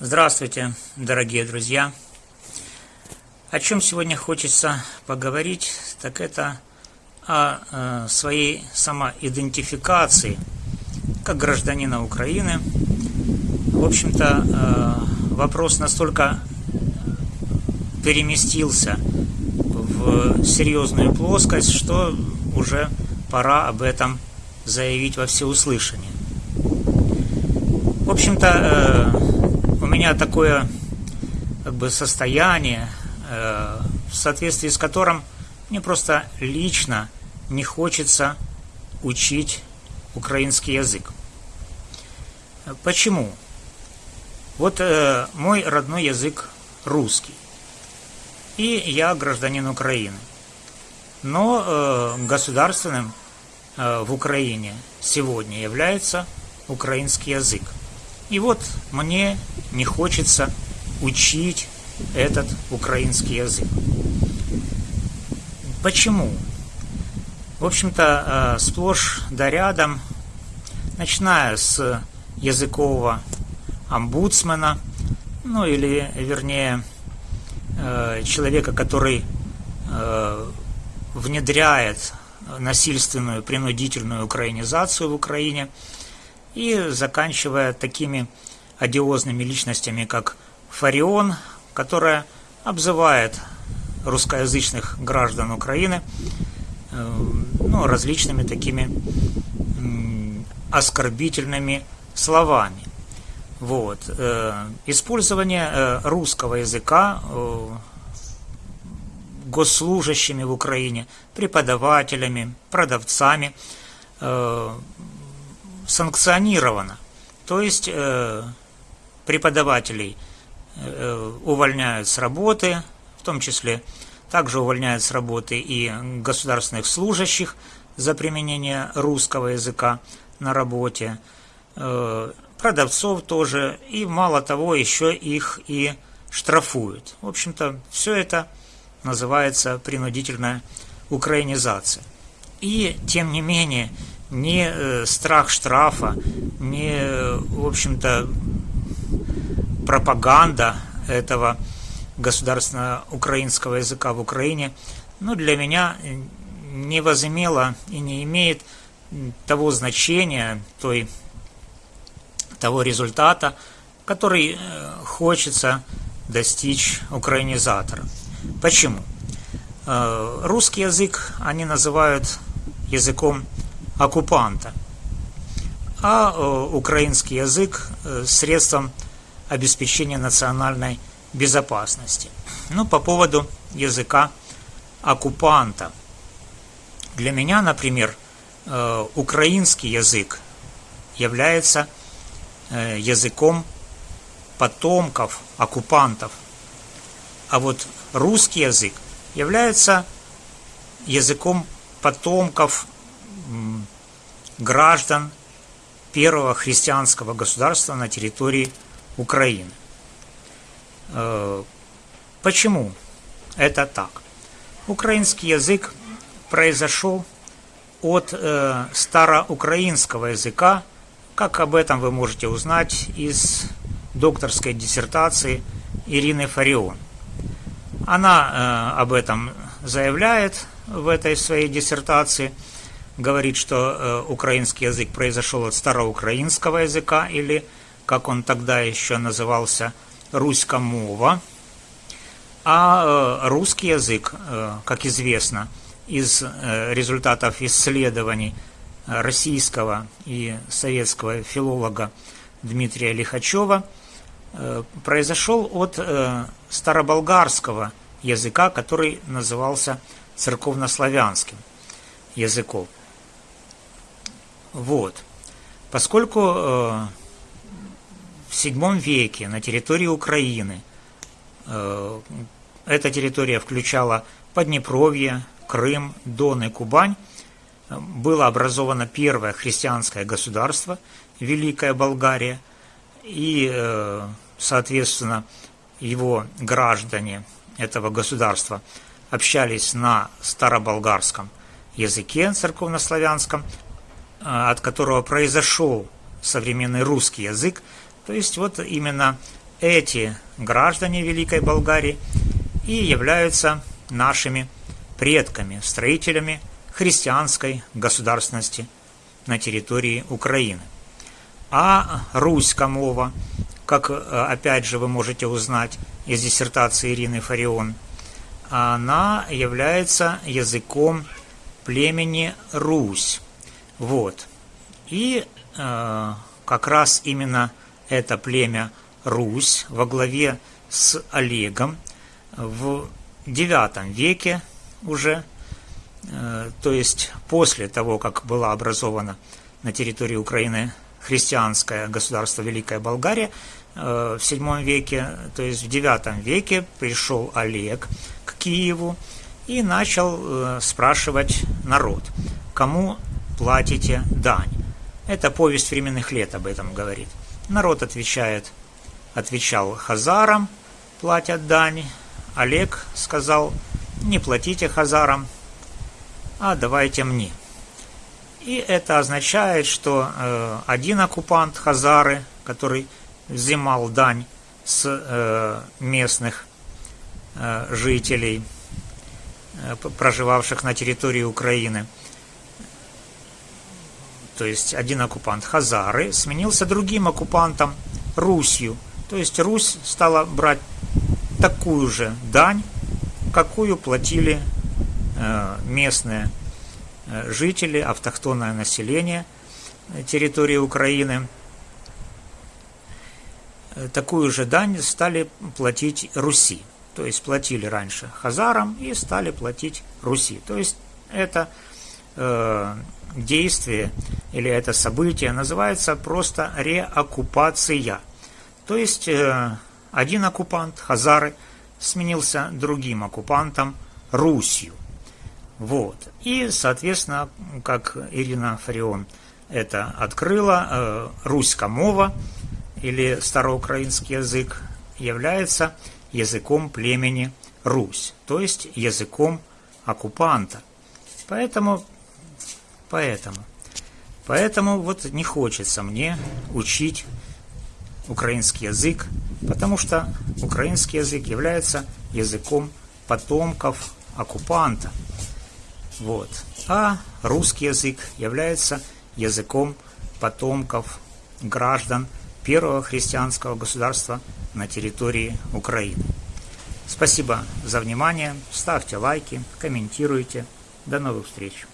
Здравствуйте, дорогие друзья! О чем сегодня хочется поговорить, так это о э, своей самоидентификации как гражданина Украины. В общем-то, э, вопрос настолько переместился в серьезную плоскость, что уже пора об этом заявить во всеуслышание. В общем-то, э, меня такое как бы состояние, э, в соответствии с которым мне просто лично не хочется учить украинский язык. Почему? Вот э, мой родной язык русский. И я гражданин Украины. Но э, государственным в Украине сегодня является украинский язык. И вот мне не хочется учить этот украинский язык. Почему? В общем-то, э, сплошь да рядом, начиная с языкового омбудсмена, ну или, вернее, э, человека, который э, внедряет насильственную принудительную украинизацию в Украине – и заканчивая такими одиозными личностями, как Фарион, которая обзывает русскоязычных граждан Украины э, ну, различными такими оскорбительными словами. Вот. Э, использование э, русского языка госслужащими в Украине, преподавателями, продавцами санкционировано. То есть преподавателей э, увольняют с работы, в том числе также увольняют с работы и государственных служащих за применение русского языка на работе, э, продавцов тоже, и мало того, еще их и штрафуют. В общем-то, все это называется принудительная украинизация. И, тем не менее, ни э, страх штрафа, ни, в общем-то, пропаганда этого государственного украинского языка в Украине, ну, для меня не возымела и не имеет того значения, той, того результата, который э, хочется достичь украинизатора. Почему? Э, русский язык они называют языком оккупанта, а э, украинский язык средством обеспечения национальной безопасности. Ну, по поводу языка оккупанта. Для меня, например, э, украинский язык является языком потомков оккупантов, а вот русский язык является языком потомков граждан первого христианского государства на территории Украины. Э, почему это так? Украинский язык произошел от э, староукраинского языка, как об этом вы можете узнать из докторской диссертации Ирины Фарион. Она э, об этом заявляет в этой своей диссертации – говорит, что э, украинский язык произошел от староукраинского языка, или, как он тогда еще назывался, руська-мова. А э, русский язык, э, как известно, из э, результатов исследований российского и советского филолога Дмитрия Лихачева, произошел от староболгарского языка, который назывался церковнославянским языком. Вот. Поскольку в VII веке на территории Украины э, эта территория включала Поднепровье, Крым, Дон и Кубань, было образовано первое христианское государство, Великая Болгария, и, э, соответственно, его граждане этого государства общались на староболгарском языке церковнославянском, Э, от которого произошел современный русский язык. То есть вот именно эти граждане Великой Болгарии и являются нашими предками, строителями христианской государственности на территории Украины. А Руська мова, как опять же вы можете узнать из диссертации Ирины Фарион, она является языком племени Русь. Вот. И э, как раз именно это племя Русь во главе с Олегом в IX веке уже, э, то есть после того, как была образована на территории Украины христианское государство Великая Болгария, э, в VII веке, то есть в IX веке пришел Олег к Киеву и начал э, спрашивать народ, кому платите дань. Это повесть временных лет об этом говорит. Народ отвечает, отвечал хазарам, платят дань. Олег сказал, не платите хазарам, а давайте мне. И это означает, что э, один оккупант хазары, который взимал дань с э, местных э, жителей, э, проживавших на территории Украины, то есть один оккупант Хазары, сменился другим оккупантом Русью. То есть Русь стала брать такую же дань, какую платили э, местные э, жители, автохтонное население территории Украины. Э, такую же дань стали платить Руси. То есть платили раньше Хазарам и стали платить Руси. То есть это действие или это событие называется просто реоккупация. То есть э, один оккупант, Хазары, сменился другим оккупантом, Русью. Вот. И, соответственно, как Ирина Фарион это открыла, э, руська-мова или староукраинский язык является языком племени Русь, то есть языком оккупанта. Поэтому Поэтому. Поэтому вот не хочется мне учить украинский язык, потому что украинский язык является языком потомков оккупанта. Вот. А русский язык является языком потомков граждан первого христианского государства на территории Украины. Спасибо за внимание. Ставьте лайки, комментируйте. До новых встреч.